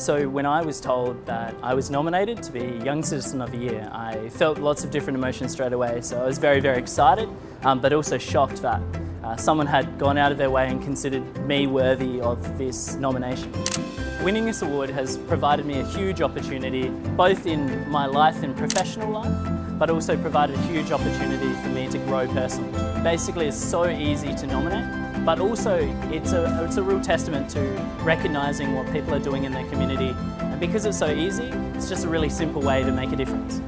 So when I was told that I was nominated to be Young Citizen of the Year, I felt lots of different emotions straight away. So I was very, very excited, um, but also shocked that uh, someone had gone out of their way and considered me worthy of this nomination. Winning this award has provided me a huge opportunity, both in my life and professional life, but also provided a huge opportunity for me to grow personally. Basically, it's so easy to nominate, but also it's a, it's a real testament to recognising what people are doing in their community. And because it's so easy, it's just a really simple way to make a difference.